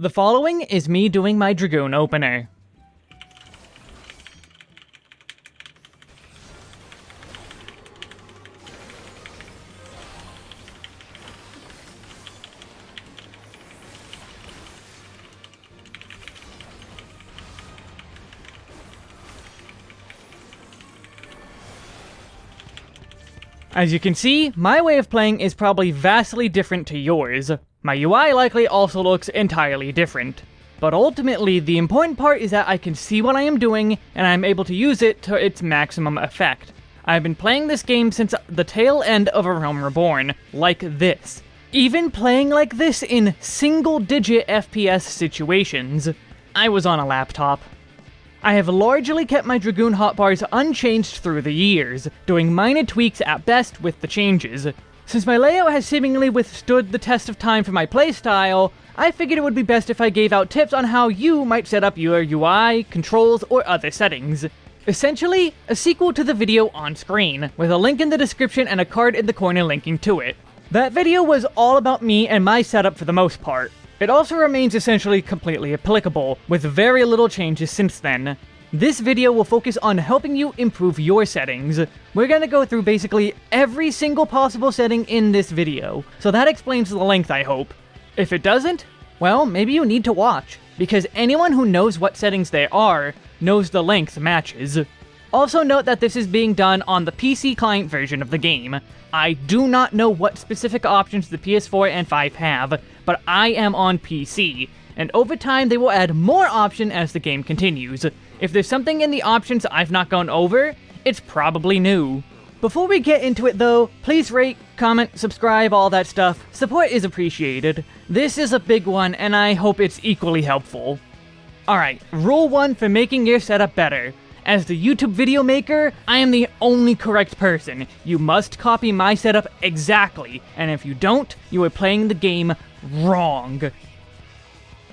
The following is me doing my Dragoon opener. As you can see, my way of playing is probably vastly different to yours. My UI likely also looks entirely different. But ultimately, the important part is that I can see what I am doing, and I'm able to use it to its maximum effect. I've been playing this game since the tail end of A Realm Reborn, like this. Even playing like this in single-digit FPS situations. I was on a laptop. I have largely kept my Dragoon hotbars unchanged through the years, doing minor tweaks at best with the changes. Since my layout has seemingly withstood the test of time for my playstyle, I figured it would be best if I gave out tips on how you might set up your UI, controls, or other settings. Essentially, a sequel to the video on screen, with a link in the description and a card in the corner linking to it. That video was all about me and my setup for the most part. It also remains essentially completely applicable, with very little changes since then. This video will focus on helping you improve your settings. We're gonna go through basically every single possible setting in this video, so that explains the length I hope. If it doesn't, well, maybe you need to watch, because anyone who knows what settings they are knows the length matches. Also note that this is being done on the PC client version of the game. I do not know what specific options the PS4 and 5 have, but I am on PC, and over time they will add more option as the game continues. If there's something in the options I've not gone over, it's probably new. Before we get into it though, please rate, comment, subscribe, all that stuff. Support is appreciated. This is a big one, and I hope it's equally helpful. Alright, rule 1 for making your setup better. As the YouTube video maker, I am the only correct person. You must copy my setup exactly, and if you don't, you are playing the game wrong.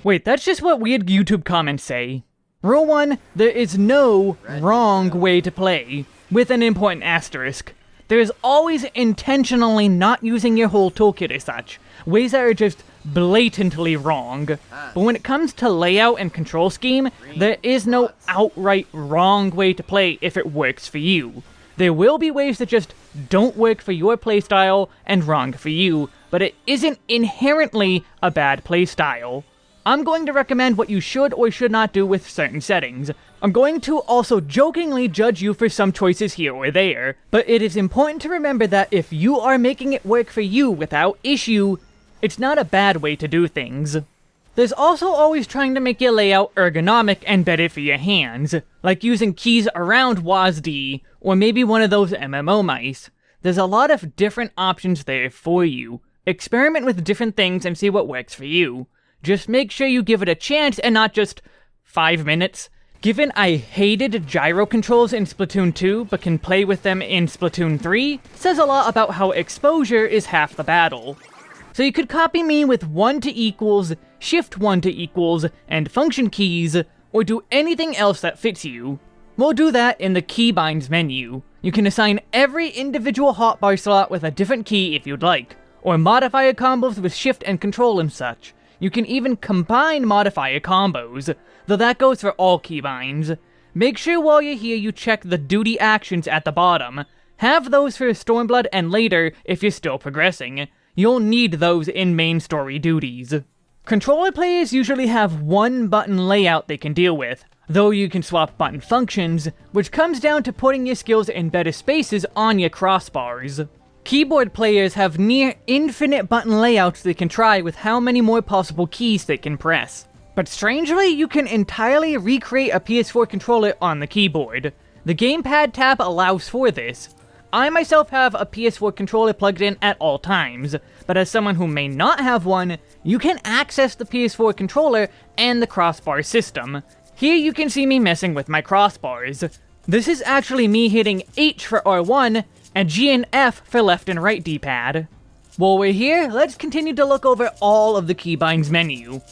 Wait, that's just what weird YouTube comments say. Rule 1, there is no wrong way to play, with an important asterisk. There is always intentionally not using your whole toolkit as such, ways that are just blatantly wrong. Ah. But when it comes to layout and control scheme, there is no outright wrong way to play if it works for you. There will be ways that just don't work for your playstyle and wrong for you, but it isn't inherently a bad playstyle. I'm going to recommend what you should or should not do with certain settings. I'm going to also jokingly judge you for some choices here or there, but it is important to remember that if you are making it work for you without issue, it's not a bad way to do things. There's also always trying to make your layout ergonomic and better for your hands, like using keys around WASD, or maybe one of those MMO mice. There's a lot of different options there for you. Experiment with different things and see what works for you. Just make sure you give it a chance and not just 5 minutes. Given I hated gyro controls in Splatoon 2, but can play with them in Splatoon 3, says a lot about how exposure is half the battle. So you could copy me with 1 to equals, shift 1 to equals, and function keys, or do anything else that fits you. We'll do that in the keybinds menu. You can assign every individual hotbar slot with a different key if you'd like, or modifier combos with shift and control and such. You can even combine modifier combos, though that goes for all keybinds. Make sure while you're here you check the duty actions at the bottom. Have those for Stormblood and later if you're still progressing. You'll need those in main story duties. Controller players usually have one button layout they can deal with, though you can swap button functions, which comes down to putting your skills in better spaces on your crossbars. Keyboard players have near infinite button layouts they can try with how many more possible keys they can press. But strangely, you can entirely recreate a PS4 controller on the keyboard. The Gamepad tab allows for this, I myself have a PS4 controller plugged in at all times, but as someone who may not have one, you can access the PS4 controller and the crossbar system. Here you can see me messing with my crossbars. This is actually me hitting H for R1 and G and F for left and right D-pad. While we're here, let's continue to look over all of the keybinds menu.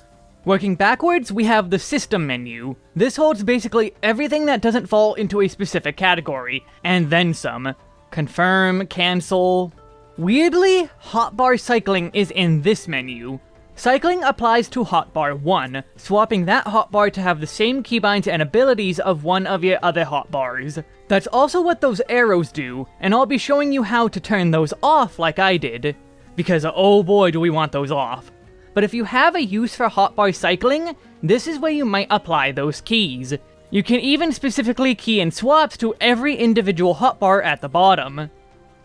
Working backwards, we have the System menu. This holds basically everything that doesn't fall into a specific category, and then some. Confirm, cancel. Weirdly, hotbar cycling is in this menu. Cycling applies to hotbar 1, swapping that hotbar to have the same keybinds and abilities of one of your other hotbars. That's also what those arrows do, and I'll be showing you how to turn those off like I did. Because oh boy do we want those off. But if you have a use for hotbar cycling, this is where you might apply those keys. You can even specifically key in swaps to every individual hotbar at the bottom.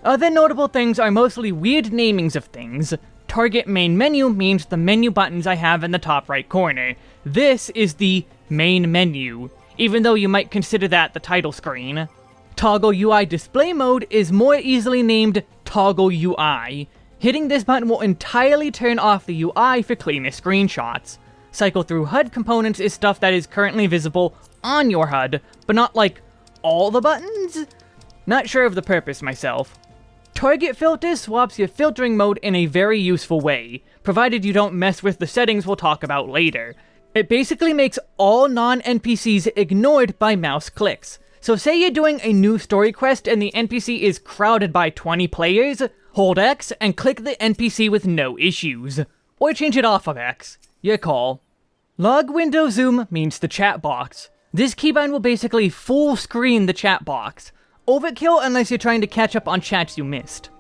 Other notable things are mostly weird namings of things, target main menu means the menu buttons I have in the top right corner. This is the main menu, even though you might consider that the title screen. Toggle UI display mode is more easily named Toggle UI. Hitting this button will entirely turn off the UI for cleaner screenshots. Cycle through HUD components is stuff that is currently visible on your HUD, but not like all the buttons? Not sure of the purpose myself. Target Filter swaps your filtering mode in a very useful way, provided you don't mess with the settings we'll talk about later. It basically makes all non-NPCs ignored by mouse clicks. So say you're doing a new story quest and the NPC is crowded by 20 players, hold X and click the NPC with no issues. Or change it off of X. Your call. Log window zoom means the chat box. This keybind will basically full screen the chat box. Overkill unless you're trying to catch up on chats you missed.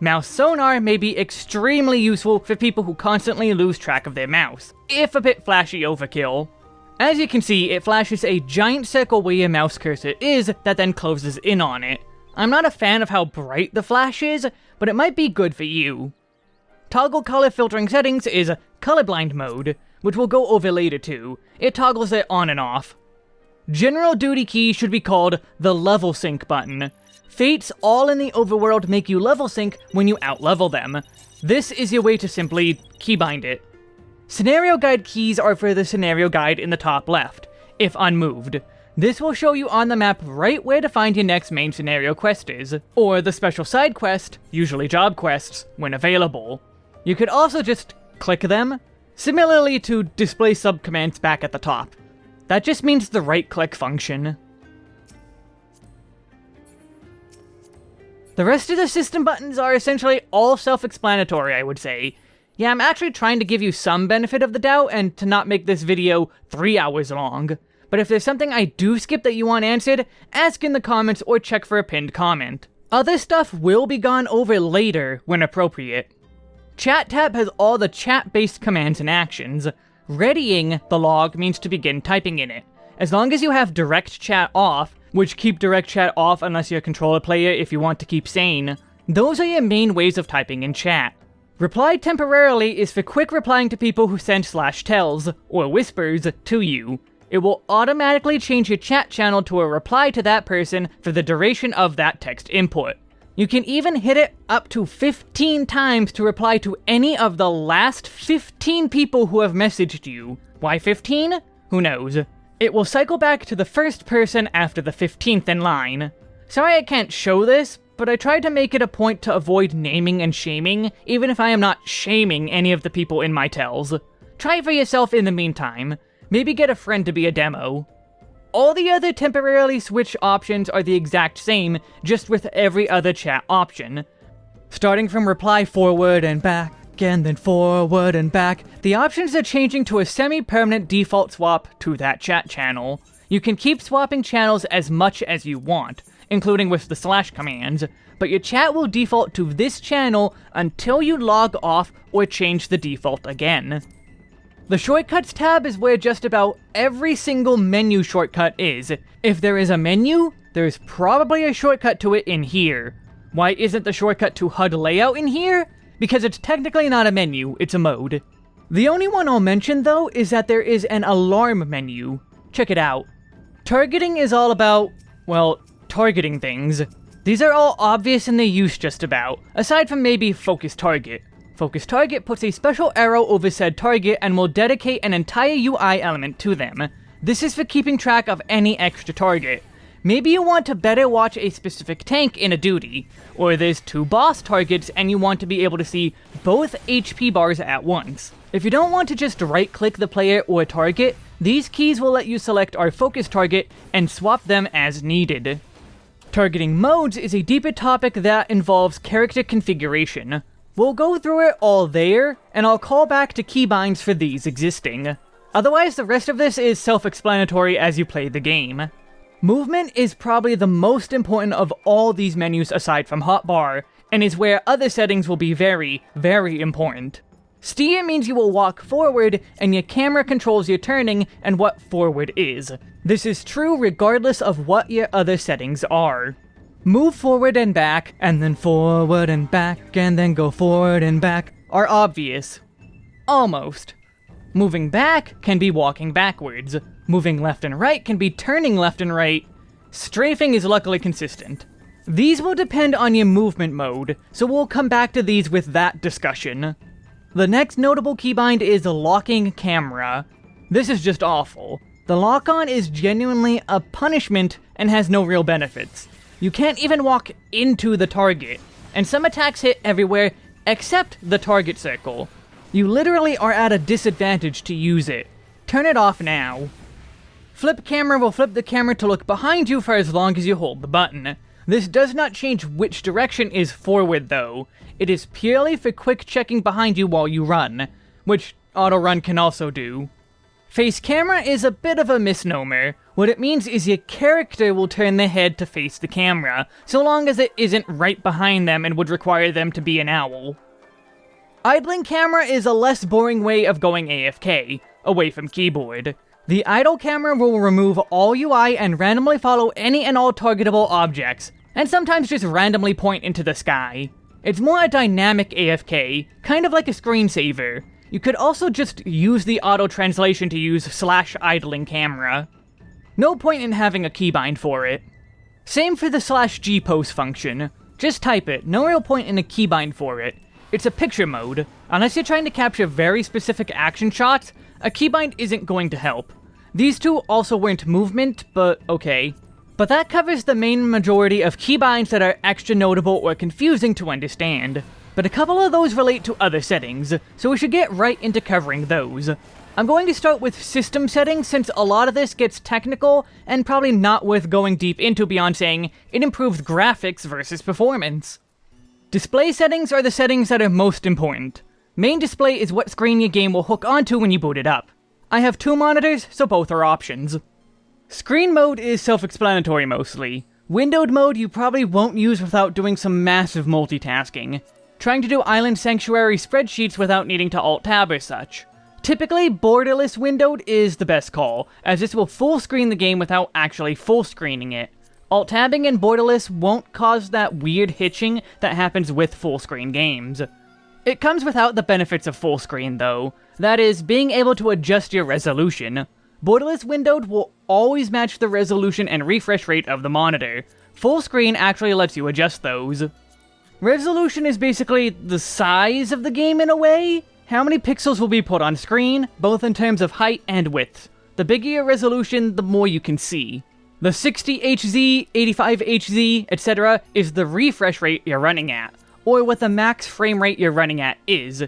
Mouse sonar may be extremely useful for people who constantly lose track of their mouse, if a bit flashy overkill. As you can see, it flashes a giant circle where your mouse cursor is that then closes in on it. I'm not a fan of how bright the flash is, but it might be good for you. Toggle color filtering settings is colorblind mode, which we'll go over later too. It toggles it on and off. General duty key should be called the level sync button. Fates all in the overworld make you level sync when you outlevel them. This is your way to simply keybind it. Scenario guide keys are for the scenario guide in the top left, if unmoved. This will show you on the map right where to find your next main scenario quest is, or the special side quest, usually job quests, when available. You could also just click them, similarly to display subcommands back at the top. That just means the right-click function. The rest of the system buttons are essentially all self-explanatory, I would say. Yeah, I'm actually trying to give you some benefit of the doubt and to not make this video three hours long. But if there's something I do skip that you want answered, ask in the comments or check for a pinned comment. Other stuff will be gone over later when appropriate. Chat tab has all the chat-based commands and actions. Readying the log means to begin typing in it. As long as you have direct chat off, which keep direct chat off unless you're a controller player if you want to keep sane, those are your main ways of typing in chat. Reply temporarily is for quick replying to people who send slash tells, or whispers, to you. It will automatically change your chat channel to a reply to that person for the duration of that text input. You can even hit it up to 15 times to reply to any of the last 15 people who have messaged you. Why 15? Who knows. It will cycle back to the first person after the 15th in line. Sorry I can't show this, but I tried to make it a point to avoid naming and shaming, even if I am not shaming any of the people in my tells. Try for yourself in the meantime. Maybe get a friend to be a demo. All the other temporarily switch options are the exact same, just with every other chat option. Starting from reply forward and back, and then forward and back, the options are changing to a semi-permanent default swap to that chat channel. You can keep swapping channels as much as you want, including with the slash commands, but your chat will default to this channel until you log off or change the default again. The Shortcuts tab is where just about every single menu shortcut is. If there is a menu, there's probably a shortcut to it in here. Why isn't the shortcut to HUD layout in here? Because it's technically not a menu, it's a mode. The only one I'll mention, though, is that there is an alarm menu. Check it out. Targeting is all about, well, targeting things. These are all obvious in their use just about, aside from maybe focus target. Focus target puts a special arrow over said target and will dedicate an entire UI element to them. This is for keeping track of any extra target. Maybe you want to better watch a specific tank in a duty, or there's two boss targets and you want to be able to see both HP bars at once. If you don't want to just right-click the player or target, these keys will let you select our focus target and swap them as needed. Targeting modes is a deeper topic that involves character configuration. We'll go through it all there, and I'll call back to keybinds for these existing. Otherwise, the rest of this is self-explanatory as you play the game. Movement is probably the most important of all these menus aside from hotbar, and is where other settings will be very, very important. Steer means you will walk forward, and your camera controls your turning and what forward is. This is true regardless of what your other settings are. Move forward and back, and then forward and back, and then go forward and back are obvious. Almost. Moving back can be walking backwards. Moving left and right can be turning left and right. Strafing is luckily consistent. These will depend on your movement mode, so we'll come back to these with that discussion. The next notable keybind is a locking camera. This is just awful. The lock-on is genuinely a punishment and has no real benefits. You can't even walk into the target, and some attacks hit everywhere except the target circle. You literally are at a disadvantage to use it. Turn it off now. Flip camera will flip the camera to look behind you for as long as you hold the button. This does not change which direction is forward though. It is purely for quick checking behind you while you run, which auto run can also do. Face camera is a bit of a misnomer. What it means is your character will turn their head to face the camera, so long as it isn't right behind them and would require them to be an owl. Idling camera is a less boring way of going AFK, away from keyboard. The idle camera will remove all UI and randomly follow any and all targetable objects, and sometimes just randomly point into the sky. It's more a dynamic AFK, kind of like a screensaver. You could also just use the auto-translation to use slash idling camera. No point in having a keybind for it. Same for the slash G pose function. Just type it, no real point in a keybind for it. It's a picture mode. Unless you're trying to capture very specific action shots, a keybind isn't going to help. These two also weren't movement, but okay. But that covers the main majority of keybinds that are extra notable or confusing to understand. But a couple of those relate to other settings, so we should get right into covering those. I'm going to start with system settings since a lot of this gets technical and probably not worth going deep into beyond saying it improves graphics versus performance. Display settings are the settings that are most important. Main display is what screen your game will hook onto when you boot it up. I have two monitors, so both are options. Screen mode is self-explanatory mostly. Windowed mode you probably won't use without doing some massive multitasking. Trying to do Island Sanctuary spreadsheets without needing to alt-tab or such. Typically, borderless windowed is the best call, as this will full screen the game without actually full screening it. Alt-tabbing and borderless won't cause that weird hitching that happens with full screen games. It comes without the benefits of full screen though, that is, being able to adjust your resolution. Borderless windowed will always match the resolution and refresh rate of the monitor. Full screen actually lets you adjust those. Resolution is basically the size of the game in a way. How many pixels will be put on screen, both in terms of height and width. The bigger your resolution, the more you can see. The 60Hz, 85Hz, etc. is the refresh rate you're running at, or what the max frame rate you're running at is.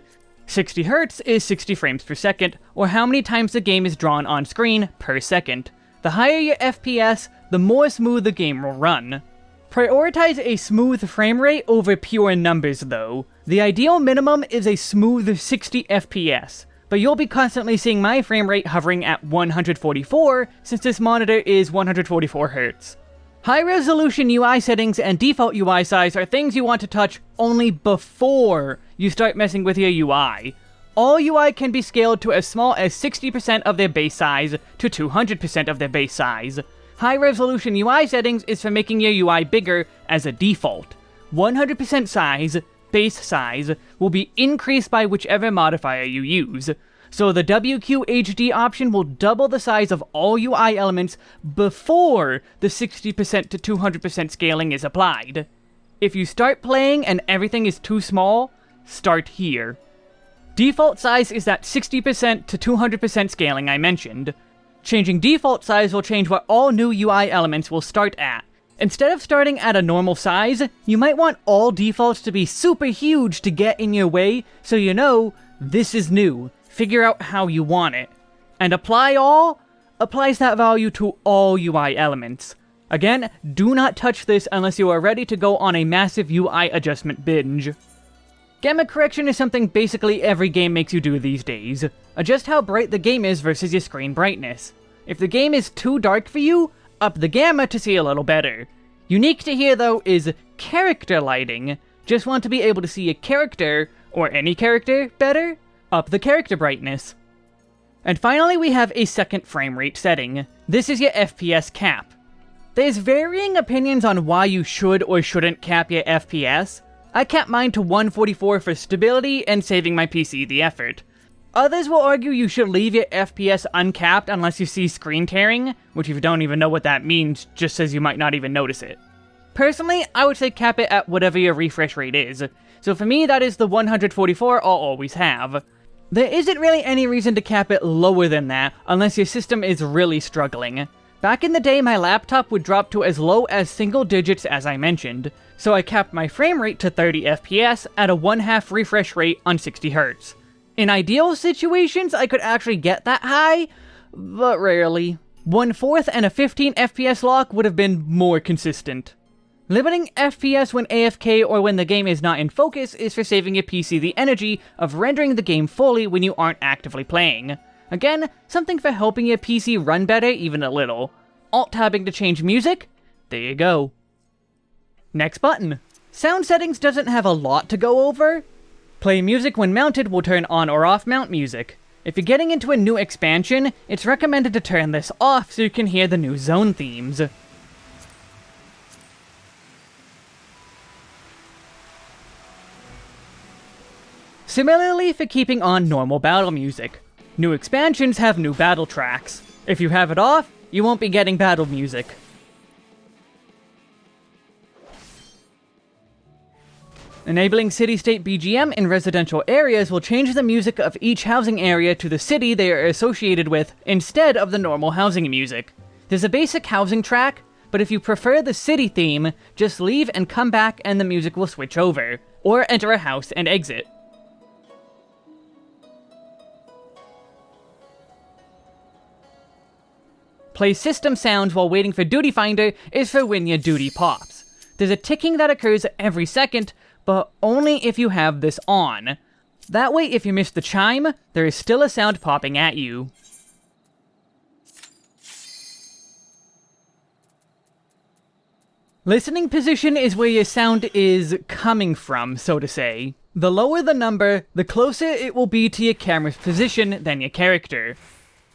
60 Hz is 60 frames per second, or how many times the game is drawn on screen per second. The higher your FPS, the more smooth the game will run. Prioritize a smooth frame rate over pure numbers though. The ideal minimum is a smooth 60 FPS, but you'll be constantly seeing my frame rate hovering at 144 since this monitor is 144 Hz. High resolution UI settings and default UI size are things you want to touch only before you start messing with your UI. All UI can be scaled to as small as 60% of their base size to 200% of their base size. High resolution UI settings is for making your UI bigger as a default. 100% size, base size, will be increased by whichever modifier you use, so the WQHD option will double the size of all UI elements before the 60% to 200% scaling is applied. If you start playing and everything is too small, start here. Default size is that 60% to 200% scaling I mentioned. Changing default size will change what all new UI elements will start at. Instead of starting at a normal size, you might want all defaults to be super huge to get in your way, so you know, this is new, figure out how you want it. And apply all applies that value to all UI elements. Again, do not touch this unless you are ready to go on a massive UI adjustment binge. Gamma correction is something basically every game makes you do these days. Adjust how bright the game is versus your screen brightness. If the game is too dark for you, up the gamma to see a little better. Unique to here though is character lighting. Just want to be able to see a character, or any character, better? Up the character brightness. And finally we have a second frame rate setting. This is your FPS cap. There's varying opinions on why you should or shouldn't cap your FPS. I cap mine to 144 for stability and saving my PC the effort. Others will argue you should leave your FPS uncapped unless you see screen tearing, which if you don't even know what that means, just says you might not even notice it. Personally, I would say cap it at whatever your refresh rate is. So for me, that is the 144 I'll always have. There isn't really any reason to cap it lower than that, unless your system is really struggling. Back in the day, my laptop would drop to as low as single digits as I mentioned, so I capped my frame rate to 30 FPS at a 1 half refresh rate on 60Hz. In ideal situations, I could actually get that high, but rarely. One fourth and a 15 FPS lock would have been more consistent. Limiting FPS when AFK or when the game is not in focus is for saving your PC the energy of rendering the game fully when you aren't actively playing. Again, something for helping your PC run better even a little. Alt-tabbing to change music? There you go. Next button. Sound settings doesn't have a lot to go over, Play music when mounted will turn on or off mount music. If you're getting into a new expansion, it's recommended to turn this off so you can hear the new zone themes. Similarly for keeping on normal battle music. New expansions have new battle tracks. If you have it off, you won't be getting battle music. Enabling city-state BGM in residential areas will change the music of each housing area to the city they are associated with instead of the normal housing music. There's a basic housing track, but if you prefer the city theme, just leave and come back and the music will switch over, or enter a house and exit. Play system sounds while waiting for Duty Finder is for when your duty pops. There's a ticking that occurs every second, but only if you have this on. That way, if you miss the chime, there is still a sound popping at you. Listening position is where your sound is coming from, so to say. The lower the number, the closer it will be to your camera's position than your character.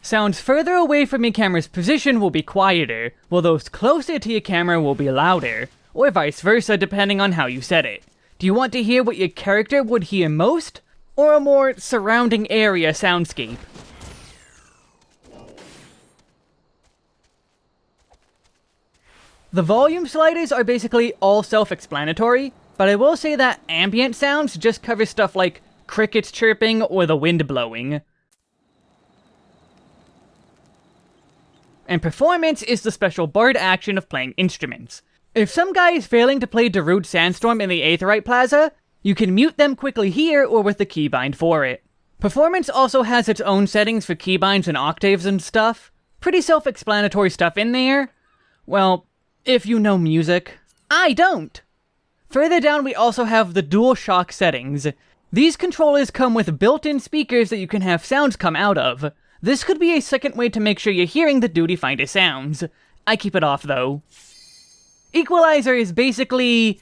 Sounds further away from your camera's position will be quieter, while those closer to your camera will be louder, or vice versa depending on how you set it. Do you want to hear what your character would hear most? Or a more surrounding area soundscape? The volume sliders are basically all self-explanatory, but I will say that ambient sounds just cover stuff like crickets chirping or the wind blowing. And performance is the special bard action of playing instruments. If some guy is failing to play Darude Sandstorm in the Aetheryte Plaza, you can mute them quickly here or with the keybind for it. Performance also has its own settings for keybinds and octaves and stuff. Pretty self-explanatory stuff in there. Well, if you know music. I don't! Further down we also have the DualShock settings. These controllers come with built-in speakers that you can have sounds come out of. This could be a second way to make sure you're hearing the Duty Finder sounds. I keep it off though. Equalizer is basically...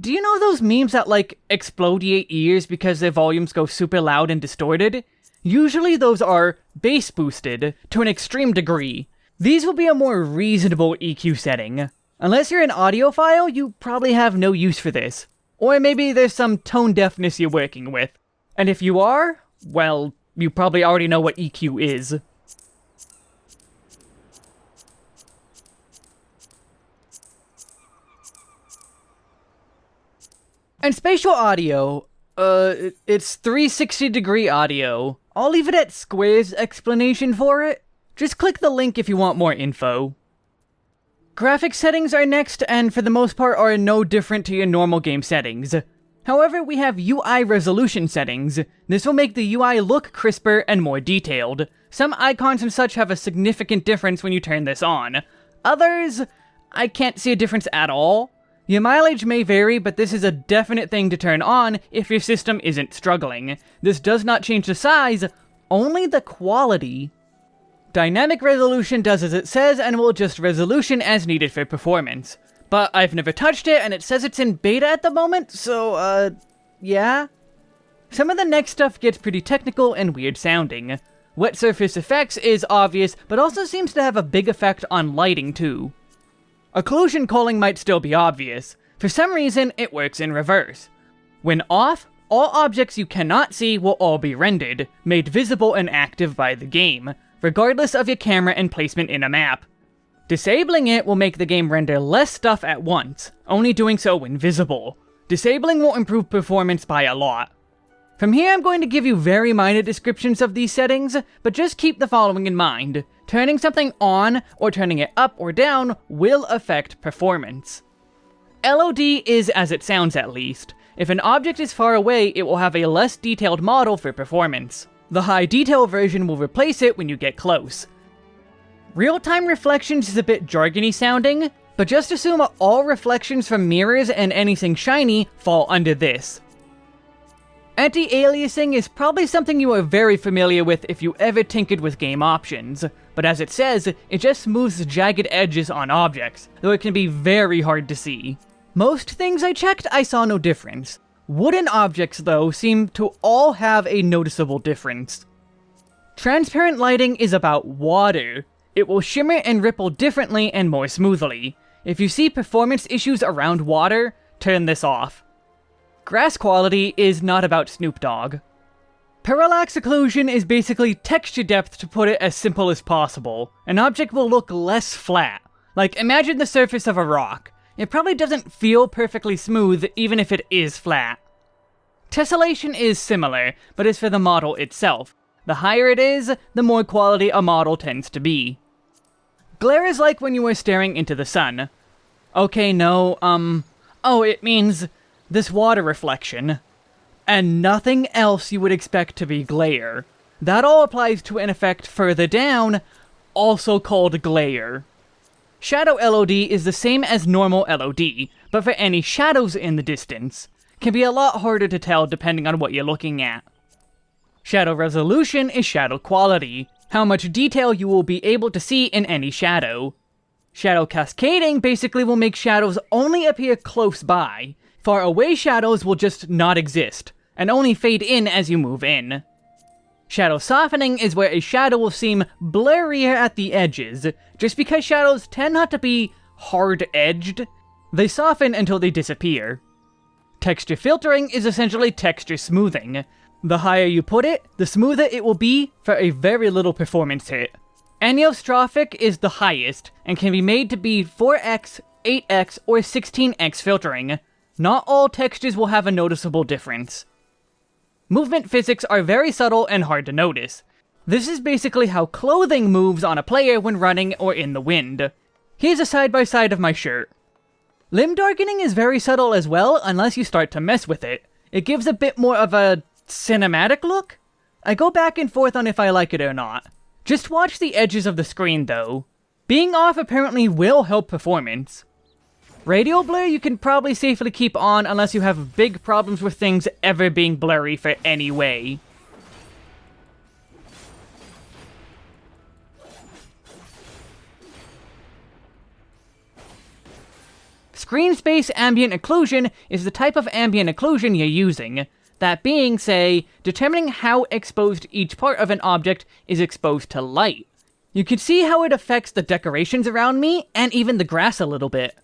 Do you know those memes that, like, explode your ears because their volumes go super loud and distorted? Usually those are bass boosted, to an extreme degree. These will be a more reasonable EQ setting. Unless you're an audiophile, you probably have no use for this. Or maybe there's some tone deafness you're working with. And if you are, well, you probably already know what EQ is. And spatial audio, uh, it's 360 degree audio. I'll leave it at Square's explanation for it. Just click the link if you want more info. Graphic settings are next, and for the most part are no different to your normal game settings. However, we have UI resolution settings. This will make the UI look crisper and more detailed. Some icons and such have a significant difference when you turn this on. Others, I can't see a difference at all. Your mileage may vary, but this is a definite thing to turn on if your system isn't struggling. This does not change the size, only the quality. Dynamic resolution does as it says and will adjust resolution as needed for performance. But I've never touched it and it says it's in beta at the moment, so uh, yeah? Some of the next stuff gets pretty technical and weird sounding. Wet surface effects is obvious, but also seems to have a big effect on lighting too. Occlusion culling might still be obvious. For some reason, it works in reverse. When off, all objects you cannot see will all be rendered, made visible and active by the game, regardless of your camera and placement in a map. Disabling it will make the game render less stuff at once, only doing so when visible. Disabling will improve performance by a lot. From here I'm going to give you very minor descriptions of these settings, but just keep the following in mind. Turning something on, or turning it up or down, will affect performance. LOD is as it sounds at least. If an object is far away, it will have a less detailed model for performance. The high detail version will replace it when you get close. Real-time reflections is a bit jargony sounding, but just assume all reflections from mirrors and anything shiny fall under this. Anti-aliasing is probably something you are very familiar with if you ever tinkered with game options, but as it says, it just smooths jagged edges on objects, though it can be very hard to see. Most things I checked, I saw no difference. Wooden objects, though, seem to all have a noticeable difference. Transparent lighting is about water. It will shimmer and ripple differently and more smoothly. If you see performance issues around water, turn this off. Grass quality is not about Snoop Dogg. Parallax occlusion is basically texture depth to put it as simple as possible. An object will look less flat. Like, imagine the surface of a rock. It probably doesn't feel perfectly smooth, even if it is flat. Tessellation is similar, but is for the model itself. The higher it is, the more quality a model tends to be. Glare is like when you are staring into the sun. Okay, no, um... Oh, it means this water reflection, and nothing else you would expect to be glare. That all applies to an effect further down, also called glare. Shadow LOD is the same as normal LOD, but for any shadows in the distance. Can be a lot harder to tell depending on what you're looking at. Shadow resolution is shadow quality, how much detail you will be able to see in any shadow. Shadow cascading basically will make shadows only appear close by, Far away shadows will just not exist, and only fade in as you move in. Shadow softening is where a shadow will seem blurrier at the edges, just because shadows tend not to be hard-edged, they soften until they disappear. Texture filtering is essentially texture smoothing. The higher you put it, the smoother it will be for a very little performance hit. Anisotropic is the highest, and can be made to be 4x, 8x, or 16x filtering, not all textures will have a noticeable difference. Movement physics are very subtle and hard to notice. This is basically how clothing moves on a player when running or in the wind. Here's a side-by-side -side of my shirt. Limb darkening is very subtle as well, unless you start to mess with it. It gives a bit more of a cinematic look? I go back and forth on if I like it or not. Just watch the edges of the screen though. Being off apparently will help performance. Radial blur you can probably safely keep on unless you have big problems with things ever being blurry for any way. Screen space ambient occlusion is the type of ambient occlusion you're using. That being, say, determining how exposed each part of an object is exposed to light. You can see how it affects the decorations around me, and even the grass a little bit.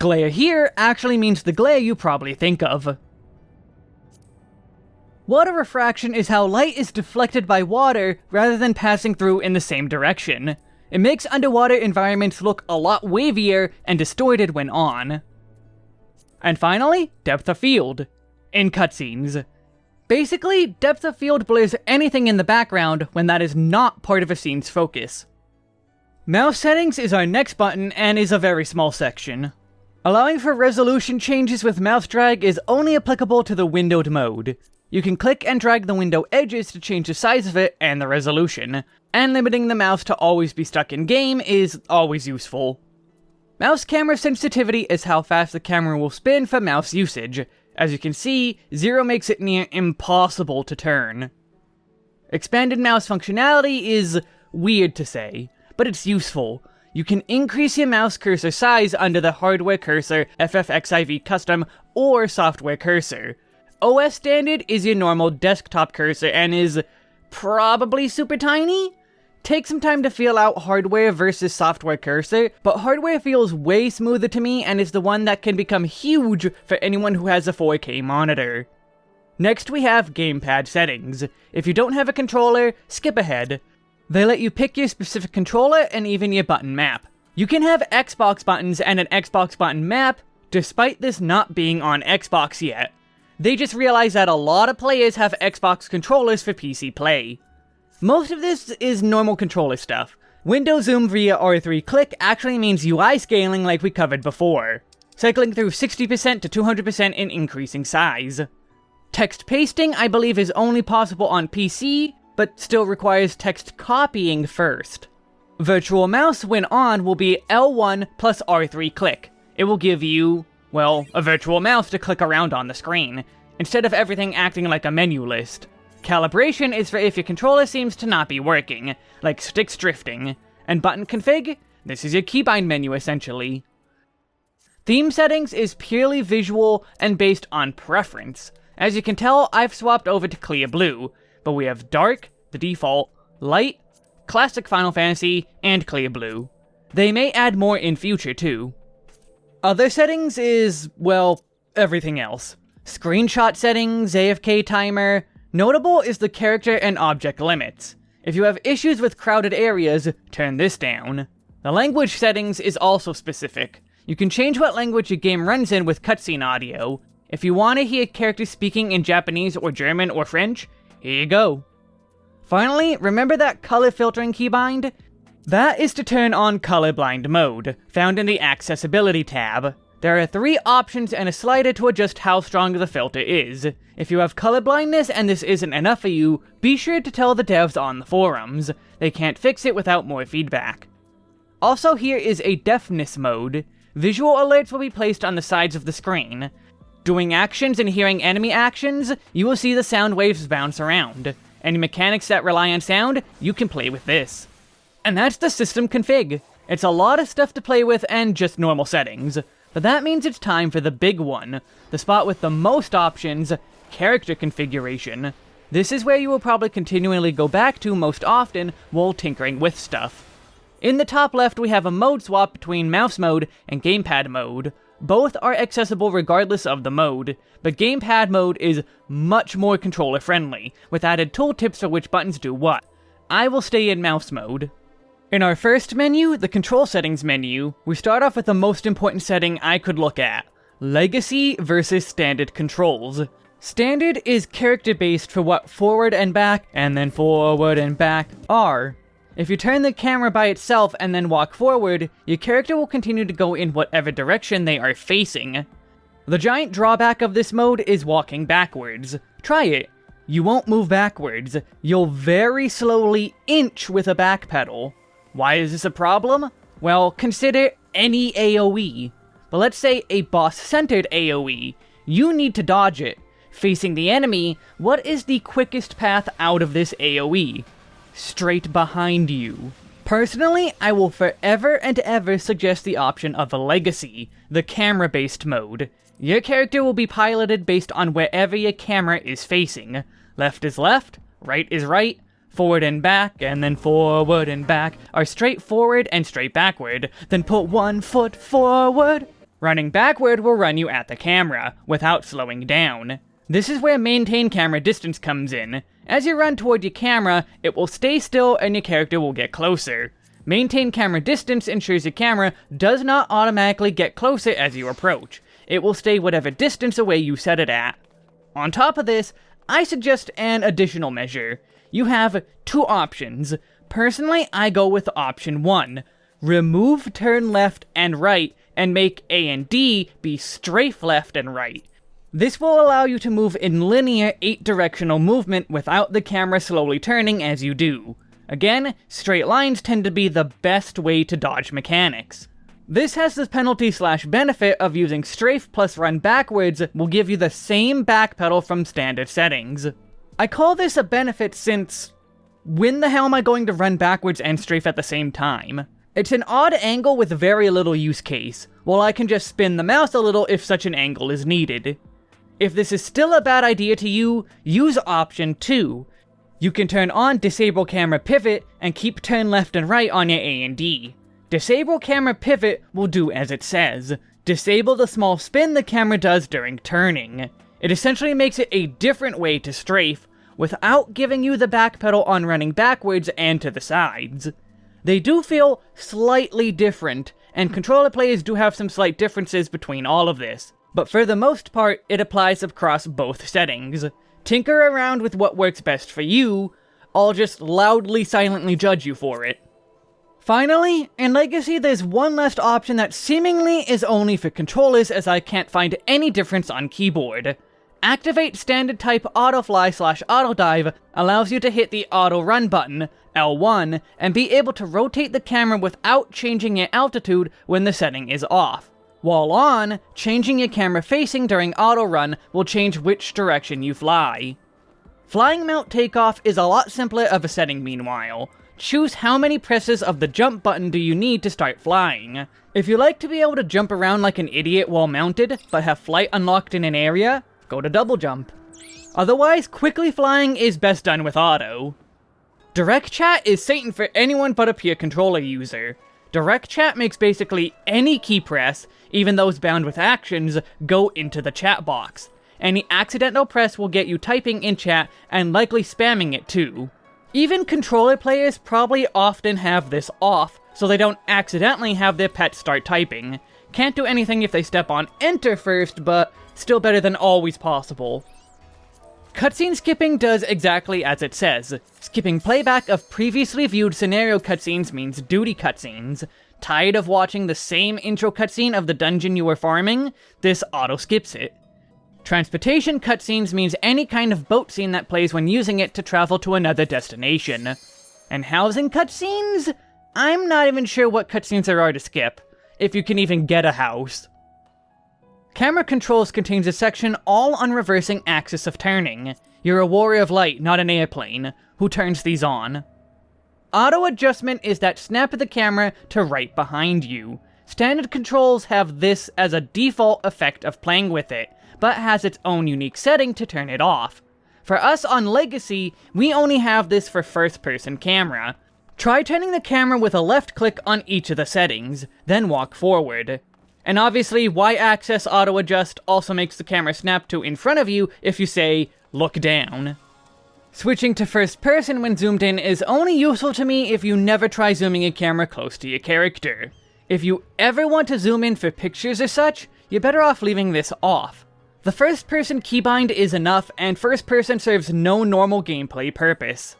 Glare here actually means the glare you probably think of. Water refraction is how light is deflected by water rather than passing through in the same direction. It makes underwater environments look a lot wavier and distorted when on. And finally, depth of field. In cutscenes. Basically, depth of field blurs anything in the background when that is not part of a scene's focus. Mouse settings is our next button and is a very small section. Allowing for resolution changes with mouse drag is only applicable to the windowed mode. You can click and drag the window edges to change the size of it and the resolution, and limiting the mouse to always be stuck in game is always useful. Mouse camera sensitivity is how fast the camera will spin for mouse usage. As you can see, 0 makes it near impossible to turn. Expanded mouse functionality is weird to say, but it's useful. You can increase your mouse cursor size under the hardware cursor, FFXIV custom, or software cursor. OS standard is your normal desktop cursor and is probably super tiny? Take some time to feel out hardware versus software cursor, but hardware feels way smoother to me and is the one that can become huge for anyone who has a 4K monitor. Next we have gamepad settings. If you don't have a controller, skip ahead. They let you pick your specific controller and even your button map. You can have Xbox buttons and an Xbox button map, despite this not being on Xbox yet. They just realized that a lot of players have Xbox controllers for PC play. Most of this is normal controller stuff. Window zoom via R3 click actually means UI scaling like we covered before, cycling through 60% to 200% in increasing size. Text pasting, I believe, is only possible on PC, but still requires text copying first. Virtual mouse, when on, will be L1 plus R3 click. It will give you, well, a virtual mouse to click around on the screen, instead of everything acting like a menu list. Calibration is for if your controller seems to not be working, like sticks drifting. And button config? This is your keybind menu, essentially. Theme settings is purely visual and based on preference. As you can tell, I've swapped over to clear blue, but we have dark, the default, light, classic Final Fantasy, and clear blue. They may add more in future too. Other settings is, well, everything else. Screenshot settings, AFK timer. Notable is the character and object limits. If you have issues with crowded areas, turn this down. The language settings is also specific. You can change what language a game runs in with cutscene audio, if you want to hear characters speaking in Japanese or German or French, here you go. Finally, remember that color filtering keybind? That is to turn on colorblind mode, found in the accessibility tab. There are three options and a slider to adjust how strong the filter is. If you have colorblindness and this isn't enough for you, be sure to tell the devs on the forums. They can't fix it without more feedback. Also here is a deafness mode. Visual alerts will be placed on the sides of the screen. Doing actions and hearing enemy actions, you will see the sound waves bounce around. Any mechanics that rely on sound, you can play with this. And that's the system config. It's a lot of stuff to play with and just normal settings. But that means it's time for the big one, the spot with the most options, character configuration. This is where you will probably continually go back to most often while tinkering with stuff. In the top left we have a mode swap between mouse mode and gamepad mode. Both are accessible regardless of the mode, but gamepad mode is much more controller friendly, with added tooltips for which buttons do what. I will stay in mouse mode. In our first menu, the control settings menu, we start off with the most important setting I could look at, Legacy versus Standard controls. Standard is character based for what forward and back, and then forward and back are. If you turn the camera by itself and then walk forward, your character will continue to go in whatever direction they are facing. The giant drawback of this mode is walking backwards. Try it. You won't move backwards. You'll very slowly inch with a back pedal. Why is this a problem? Well, consider any AoE. But let's say a boss-centered AoE. You need to dodge it. Facing the enemy, what is the quickest path out of this AoE? straight behind you. Personally, I will forever and ever suggest the option of a Legacy, the camera-based mode. Your character will be piloted based on wherever your camera is facing. Left is left, right is right, forward and back, and then forward and back are straight forward and straight backward, then put one foot forward. Running backward will run you at the camera, without slowing down. This is where maintain camera distance comes in. As you run toward your camera, it will stay still and your character will get closer. Maintain camera distance ensures your camera does not automatically get closer as you approach. It will stay whatever distance away you set it at. On top of this, I suggest an additional measure. You have two options. Personally, I go with option 1. Remove turn left and right and make A and D be strafe left and right. This will allow you to move in linear 8-directional movement without the camera slowly turning as you do. Again, straight lines tend to be the best way to dodge mechanics. This has the penalty slash benefit of using strafe plus run backwards will give you the same backpedal from standard settings. I call this a benefit since... When the hell am I going to run backwards and strafe at the same time? It's an odd angle with very little use case, while I can just spin the mouse a little if such an angle is needed. If this is still a bad idea to you, use option 2. You can turn on disable camera pivot and keep turn left and right on your A and D. Disable camera pivot will do as it says. Disable the small spin the camera does during turning. It essentially makes it a different way to strafe, without giving you the back pedal on running backwards and to the sides. They do feel slightly different, and controller players do have some slight differences between all of this, but for the most part, it applies across both settings. Tinker around with what works best for you, I'll just loudly silently judge you for it. Finally, in Legacy there's one last option that seemingly is only for controllers as I can't find any difference on keyboard. Activate standard type autofly slash autodive allows you to hit the auto run button, L1, and be able to rotate the camera without changing your altitude when the setting is off. While on, changing your camera facing during auto run will change which direction you fly. Flying mount takeoff is a lot simpler of a setting meanwhile. Choose how many presses of the jump button do you need to start flying. If you like to be able to jump around like an idiot while mounted, but have flight unlocked in an area, go to double jump. Otherwise, quickly flying is best done with auto. Direct chat is Satan for anyone but a peer controller user. Direct chat makes basically any key press, even those bound with actions, go into the chat box. Any accidental press will get you typing in chat and likely spamming it too. Even controller players probably often have this off, so they don't accidentally have their pet start typing. Can't do anything if they step on enter first, but still better than always possible. Cutscene skipping does exactly as it says. Skipping playback of previously viewed scenario cutscenes means duty cutscenes. Tired of watching the same intro cutscene of the dungeon you were farming? This auto skips it. Transportation cutscenes means any kind of boat scene that plays when using it to travel to another destination. And housing cutscenes? I'm not even sure what cutscenes there are to skip, if you can even get a house. Camera controls contains a section all on reversing axis of turning. You're a warrior of light, not an airplane. Who turns these on? Auto adjustment is that snap of the camera to right behind you. Standard controls have this as a default effect of playing with it, but has its own unique setting to turn it off. For us on Legacy, we only have this for first-person camera. Try turning the camera with a left click on each of the settings, then walk forward. And obviously, Y-axis auto-adjust also makes the camera snap to in front of you if you say, look down. Switching to first person when zoomed in is only useful to me if you never try zooming a camera close to your character. If you ever want to zoom in for pictures or such, you're better off leaving this off. The first person keybind is enough, and first person serves no normal gameplay purpose.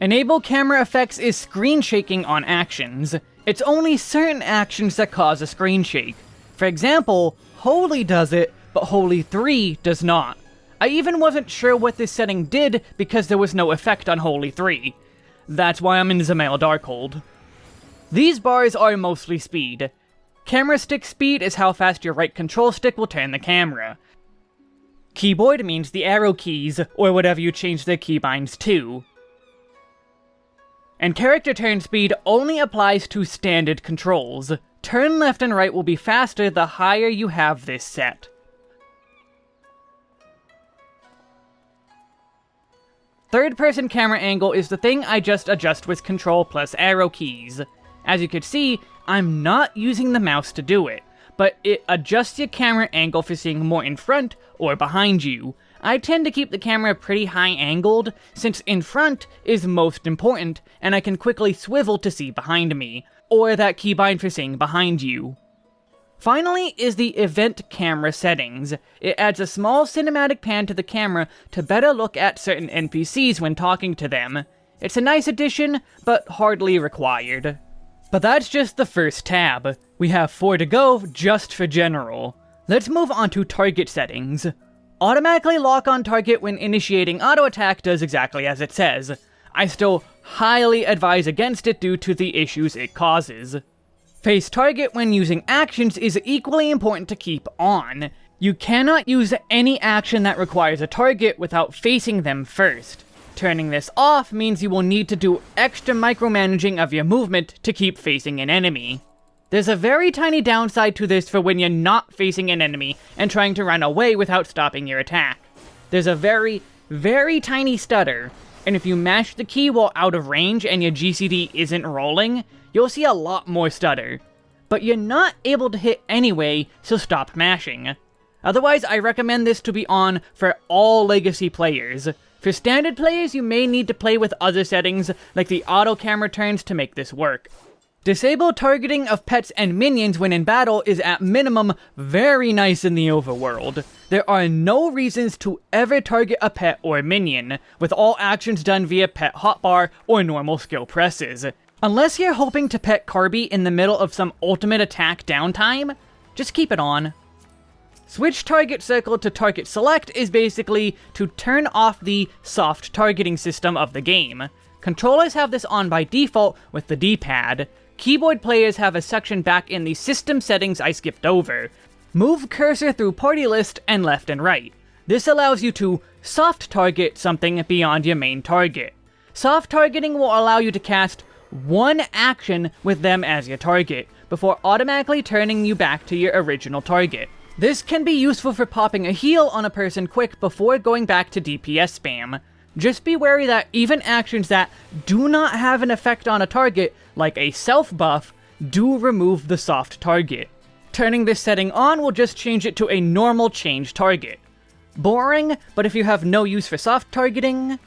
Enable camera effects is screen shaking on actions. It's only certain actions that cause a screen shake. For example, Holy does it, but Holy 3 does not. I even wasn't sure what this setting did because there was no effect on Holy 3. That's why I'm in Dzemael Darkhold. These bars are mostly speed. Camera stick speed is how fast your right control stick will turn the camera. Keyboard means the arrow keys, or whatever you change the keybinds to. And character turn speed only applies to standard controls. Turn left and right will be faster the higher you have this set. Third person camera angle is the thing I just adjust with control plus arrow keys. As you can see, I'm not using the mouse to do it but it adjusts your camera angle for seeing more in front or behind you. I tend to keep the camera pretty high angled, since in front is most important, and I can quickly swivel to see behind me, or that keybind for seeing behind you. Finally is the event camera settings. It adds a small cinematic pan to the camera to better look at certain NPCs when talking to them. It's a nice addition, but hardly required. But that's just the first tab. We have four to go just for general. Let's move on to target settings. Automatically lock on target when initiating auto attack does exactly as it says. I still highly advise against it due to the issues it causes. Face target when using actions is equally important to keep on. You cannot use any action that requires a target without facing them first. Turning this off means you will need to do extra micromanaging of your movement to keep facing an enemy. There's a very tiny downside to this for when you're not facing an enemy and trying to run away without stopping your attack. There's a very, very tiny stutter, and if you mash the key while out of range and your GCD isn't rolling, you'll see a lot more stutter. But you're not able to hit anyway, so stop mashing. Otherwise, I recommend this to be on for all Legacy players. For standard players, you may need to play with other settings, like the auto camera turns to make this work. Disable targeting of pets and minions when in battle is at minimum very nice in the overworld. There are no reasons to ever target a pet or minion, with all actions done via pet hotbar or normal skill presses. Unless you're hoping to pet Carby in the middle of some ultimate attack downtime, just keep it on. Switch target circle to target select is basically to turn off the soft targeting system of the game. Controllers have this on by default with the D-pad. Keyboard players have a section back in the system settings I skipped over. Move cursor through party list and left and right. This allows you to soft target something beyond your main target. Soft targeting will allow you to cast one action with them as your target, before automatically turning you back to your original target. This can be useful for popping a heal on a person quick before going back to DPS spam. Just be wary that even actions that do not have an effect on a target, like a self buff, do remove the soft target. Turning this setting on will just change it to a normal change target. Boring, but if you have no use for soft targeting...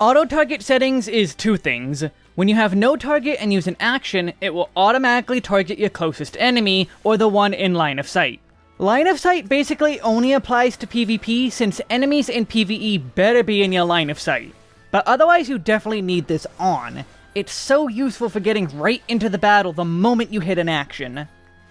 Auto target settings is two things. When you have no target and use an action, it will automatically target your closest enemy, or the one in line of sight. Line of sight basically only applies to PvP since enemies in PvE better be in your line of sight. But otherwise you definitely need this on. It's so useful for getting right into the battle the moment you hit an action.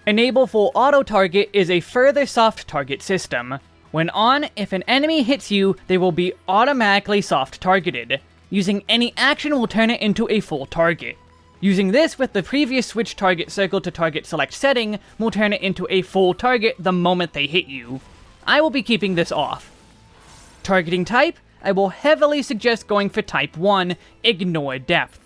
Enable full auto target is a further soft target system. When on, if an enemy hits you, they will be automatically soft targeted. Using any action will turn it into a full target. Using this with the previous switch target circle to target select setting will turn it into a full target the moment they hit you. I will be keeping this off. Targeting type, I will heavily suggest going for type 1, ignore depth.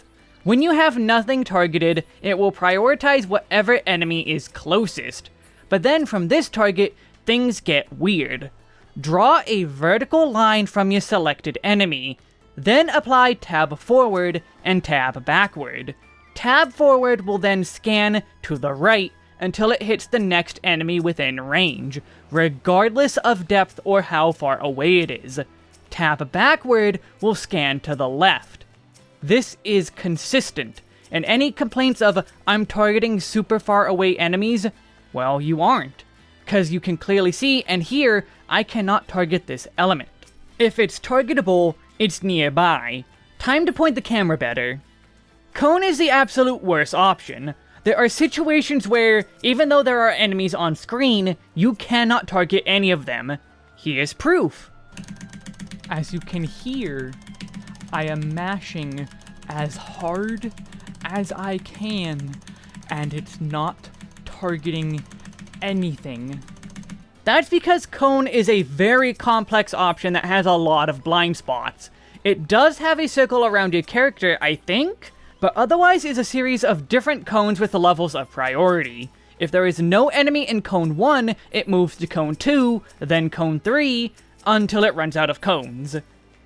When you have nothing targeted, it will prioritize whatever enemy is closest. But then from this target, things get weird. Draw a vertical line from your selected enemy, then apply tab forward and tab backward. Tab forward will then scan to the right until it hits the next enemy within range, regardless of depth or how far away it is. Tab backward will scan to the left. This is consistent, and any complaints of, I'm targeting super far away enemies, well, you aren't. Because you can clearly see and hear, I cannot target this element. If it's targetable, it's nearby. Time to point the camera better. Cone is the absolute worst option. There are situations where, even though there are enemies on screen, you cannot target any of them. Here's proof. As you can hear, I am mashing as hard as I can, and it's not targeting anything. That's because Cone is a very complex option that has a lot of blind spots. It does have a circle around your character, I think, but otherwise is a series of different cones with the levels of priority. If there is no enemy in Cone 1, it moves to Cone 2, then Cone 3, until it runs out of cones.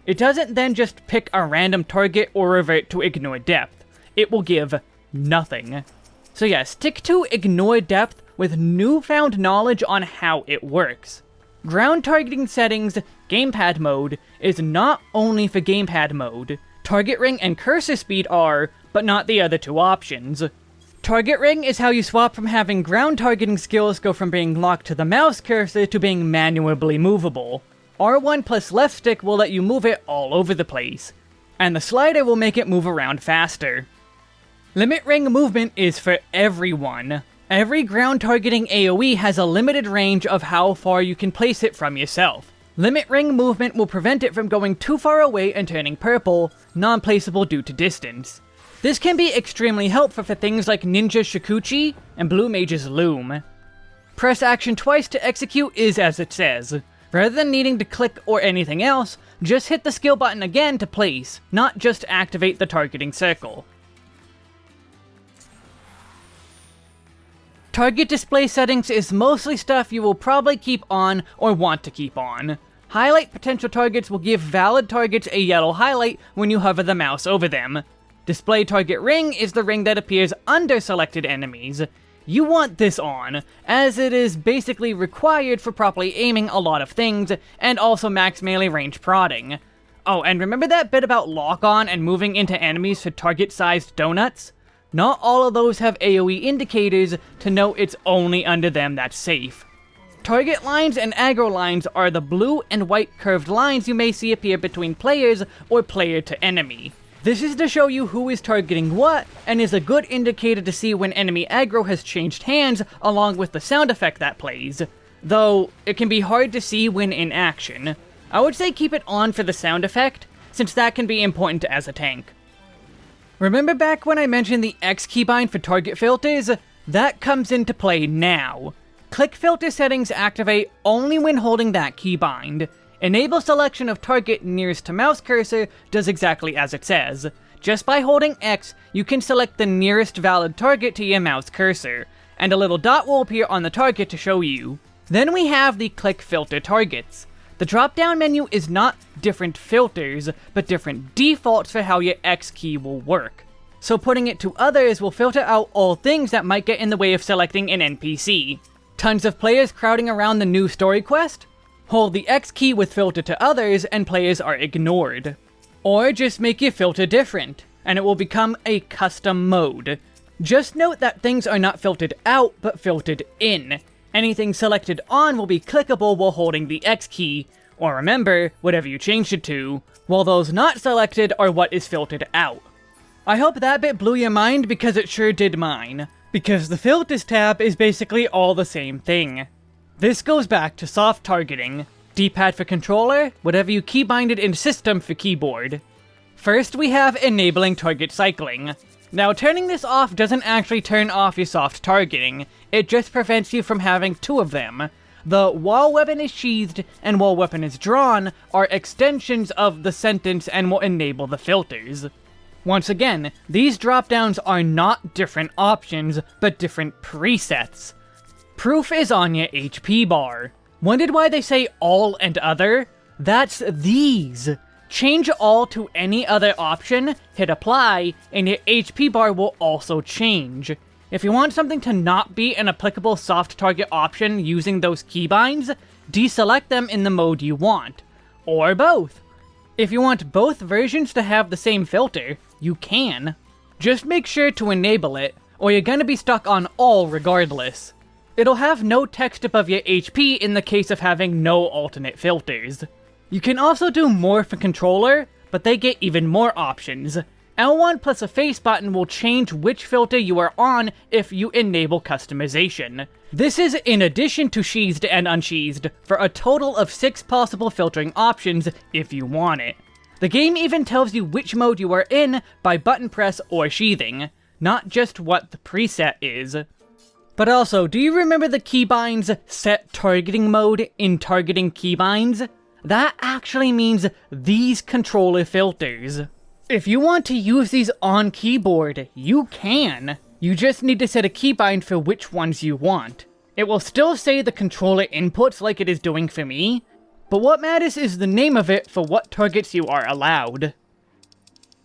It doesn't then just pick a random target or revert to ignore depth. It will give nothing. So yeah, stick to ignore depth with newfound knowledge on how it works. Ground targeting settings, gamepad mode, is not only for gamepad mode. Target ring and cursor speed are, but not the other two options. Target ring is how you swap from having ground targeting skills go from being locked to the mouse cursor to being manually movable. R1 plus left stick will let you move it all over the place, and the slider will make it move around faster. Limit ring movement is for everyone. Every ground targeting AoE has a limited range of how far you can place it from yourself. Limit ring movement will prevent it from going too far away and turning purple, non-placeable due to distance. This can be extremely helpful for things like Ninja Shukuchi and Blue Mage's Loom. Press action twice to execute is as it says. Rather than needing to click or anything else, just hit the skill button again to place, not just activate the targeting circle. Target display settings is mostly stuff you will probably keep on or want to keep on. Highlight potential targets will give valid targets a yellow highlight when you hover the mouse over them. Display target ring is the ring that appears under selected enemies. You want this on, as it is basically required for properly aiming a lot of things, and also max melee range prodding. Oh, and remember that bit about lock-on and moving into enemies to target-sized donuts? Not all of those have AoE indicators to know it's only under them that's safe. Target lines and aggro lines are the blue and white curved lines you may see appear between players or player to enemy. This is to show you who is targeting what, and is a good indicator to see when enemy aggro has changed hands, along with the sound effect that plays. Though, it can be hard to see when in action. I would say keep it on for the sound effect, since that can be important as a tank. Remember back when I mentioned the X keybind for target filters? That comes into play now. Click filter settings activate only when holding that keybind. Enable selection of target nearest to mouse cursor does exactly as it says. Just by holding X, you can select the nearest valid target to your mouse cursor, and a little dot will appear on the target to show you. Then we have the click filter targets. The drop-down menu is not different filters, but different defaults for how your X key will work. So putting it to others will filter out all things that might get in the way of selecting an NPC. Tons of players crowding around the new story quest? Hold the X key with filter to others and players are ignored. Or just make your filter different, and it will become a custom mode. Just note that things are not filtered out, but filtered in. Anything selected on will be clickable while holding the X key, or remember, whatever you changed it to, while those not selected are what is filtered out. I hope that bit blew your mind because it sure did mine, because the filters tab is basically all the same thing. This goes back to soft targeting. D-pad for controller, whatever you keybinded in system for keyboard. First we have enabling target cycling. Now turning this off doesn't actually turn off your soft targeting, it just prevents you from having two of them. The while weapon is sheathed and while weapon is drawn are extensions of the sentence and will enable the filters. Once again, these dropdowns are not different options, but different presets. Proof is on your HP bar. Wondered why they say all and other? That's these. Change all to any other option, hit apply, and your HP bar will also change. If you want something to not be an applicable soft target option using those keybinds, deselect them in the mode you want. Or both. If you want both versions to have the same filter, you can. Just make sure to enable it, or you're gonna be stuck on all regardless. It'll have no text above your HP in the case of having no alternate filters. You can also do more for controller, but they get even more options. L1 plus a face button will change which filter you are on if you enable customization. This is in addition to sheathed and unsheathed, for a total of 6 possible filtering options if you want it. The game even tells you which mode you are in by button press or sheathing, not just what the preset is. But also, do you remember the keybinds set targeting mode in targeting keybinds? That actually means these controller filters. If you want to use these on keyboard, you can. You just need to set a keybind for which ones you want. It will still say the controller inputs like it is doing for me, but what matters is the name of it for what targets you are allowed.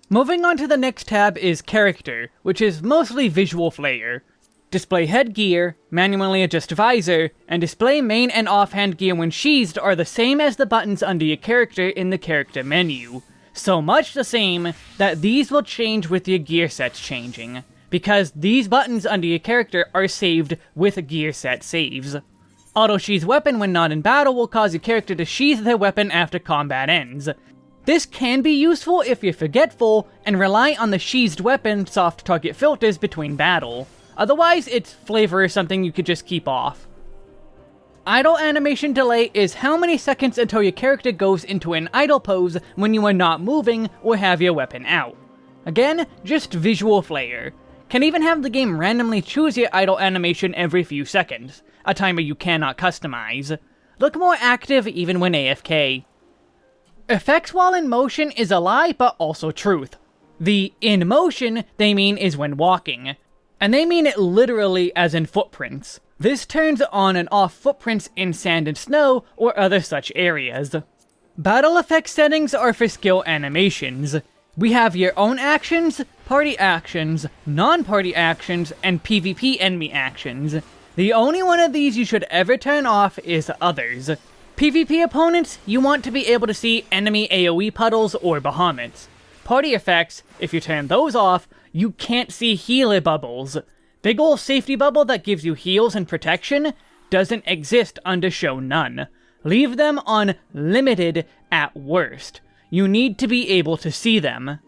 Moving on to the next tab is Character, which is mostly visual flair. Display headgear, manually adjust visor, and display main and offhand gear when sheathed are the same as the buttons under your character in the character menu. So much the same that these will change with your gear sets changing, because these buttons under your character are saved with gear set saves. Auto sheath weapon when not in battle will cause your character to sheath their weapon after combat ends. This can be useful if you're forgetful and rely on the sheathed weapon soft target filters between battle. Otherwise, its flavor is something you could just keep off. Idle animation delay is how many seconds until your character goes into an idle pose when you are not moving or have your weapon out. Again, just visual flair. Can even have the game randomly choose your idle animation every few seconds, a timer you cannot customize. Look more active even when AFK. Effects while in motion is a lie, but also truth. The in motion they mean is when walking, and they mean it literally as in footprints. This turns on and off footprints in sand and snow or other such areas. Battle effect settings are for skill animations. We have your own actions, party actions, non-party actions, and PvP enemy actions. The only one of these you should ever turn off is others. PvP opponents, you want to be able to see enemy AoE puddles or Bahamuts. Party effects, if you turn those off, you can't see healer bubbles. Big ol' safety bubble that gives you heals and protection doesn't exist under show none. Leave them on limited at worst. You need to be able to see them.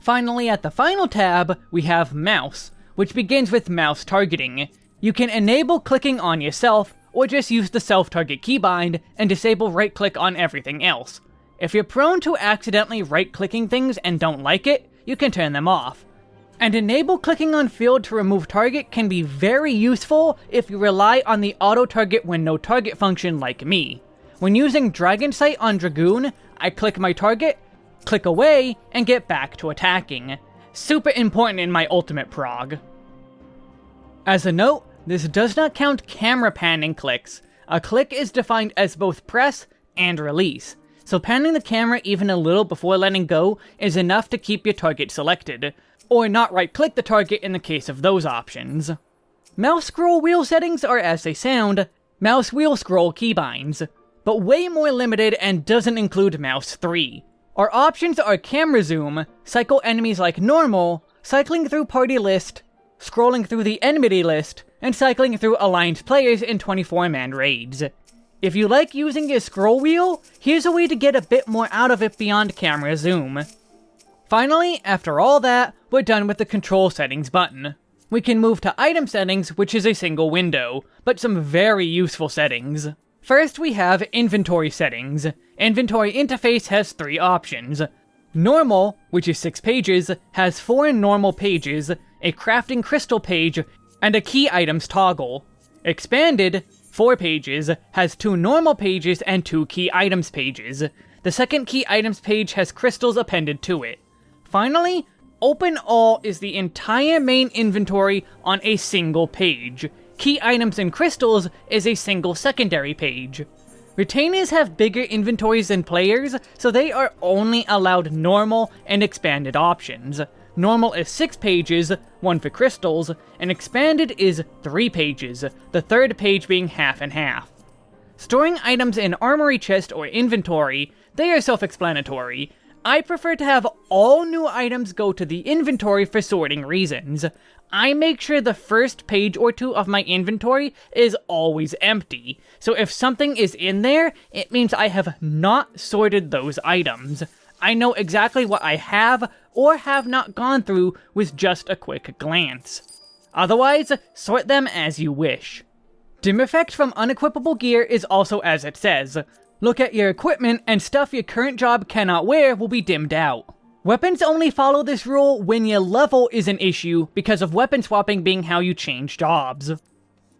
Finally, at the final tab, we have mouse, which begins with mouse targeting. You can enable clicking on yourself, or just use the self-target keybind and disable right-click on everything else. If you're prone to accidentally right-clicking things and don't like it, you can turn them off. And enable clicking on field to remove target can be very useful if you rely on the auto target when no target function like me. When using Dragon Sight on Dragoon, I click my target, click away, and get back to attacking. Super important in my ultimate prog. As a note, this does not count camera panning clicks. A click is defined as both press and release, so panning the camera even a little before letting go is enough to keep your target selected, or not right-click the target in the case of those options. Mouse scroll wheel settings are as they sound, mouse wheel scroll keybinds, but way more limited and doesn't include mouse 3. Our options are camera zoom, cycle enemies like normal, cycling through party list, scrolling through the enmity list, and cycling through aligned players in 24-man raids. If you like using your scroll wheel, here's a way to get a bit more out of it beyond camera zoom. Finally, after all that, we're done with the control settings button. We can move to item settings, which is a single window, but some very useful settings. First we have inventory settings. Inventory interface has three options. Normal, which is 6 pages, has 4 normal pages, a crafting crystal page, and a key items toggle. Expanded, 4 pages, has 2 normal pages and 2 key items pages. The second key items page has crystals appended to it. Finally, Open All is the entire main inventory on a single page. Key Items and Crystals is a single secondary page. Retainers have bigger inventories than players, so they are only allowed normal and expanded options. Normal is 6 pages, 1 for crystals, and expanded is 3 pages, the third page being half and half. Storing items in armory chest or inventory, they are self-explanatory. I prefer to have all new items go to the inventory for sorting reasons. I make sure the first page or two of my inventory is always empty, so if something is in there, it means I have not sorted those items. I know exactly what I have or have not gone through with just a quick glance. Otherwise, sort them as you wish. Dim effect from unequipable gear is also as it says. Look at your equipment and stuff your current job cannot wear will be dimmed out. Weapons only follow this rule when your level is an issue because of weapon swapping being how you change jobs.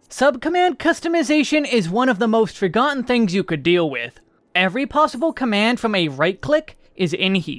Subcommand customization is one of the most forgotten things you could deal with. Every possible command from a right click is in here.